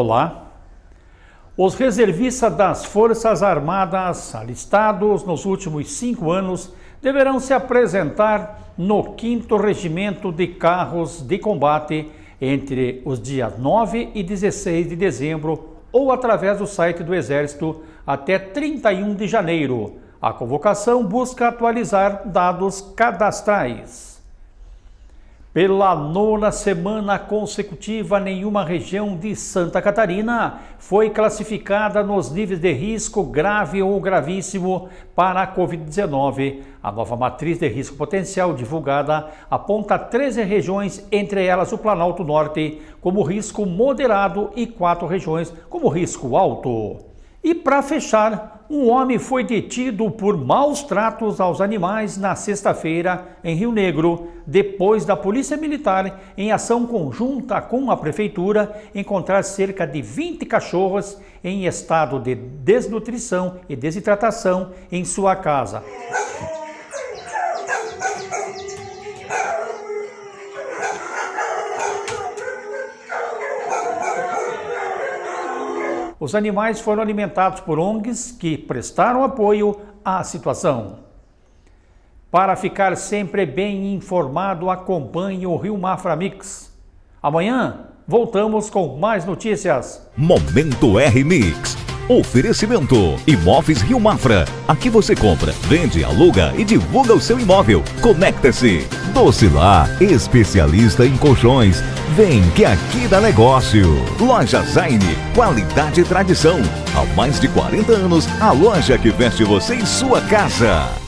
Olá. Os reservistas das Forças Armadas alistados nos últimos cinco anos deverão se apresentar no 5 Regimento de Carros de Combate entre os dias 9 e 16 de dezembro ou através do site do Exército até 31 de janeiro. A convocação busca atualizar dados cadastrais. Pela nona semana consecutiva, nenhuma região de Santa Catarina foi classificada nos níveis de risco grave ou gravíssimo para a Covid-19. A nova matriz de risco potencial divulgada aponta 13 regiões, entre elas o Planalto Norte, como risco moderado e quatro regiões como risco alto. E para fechar, um homem foi detido por maus tratos aos animais na sexta-feira em Rio Negro, depois da Polícia Militar, em ação conjunta com a Prefeitura, encontrar cerca de 20 cachorros em estado de desnutrição e desidratação em sua casa. Os animais foram alimentados por ONGs que prestaram apoio à situação. Para ficar sempre bem informado, acompanhe o Rio Mafra Mix. Amanhã voltamos com mais notícias. Momento R Mix. Oferecimento Imóveis Rio Mafra. Aqui você compra, vende, aluga e divulga o seu imóvel. Conecta-se. Docilar, especialista em colchões. Vem que aqui dá negócio. Loja Zaine, qualidade e tradição. Há mais de 40 anos, a loja que veste você em sua casa.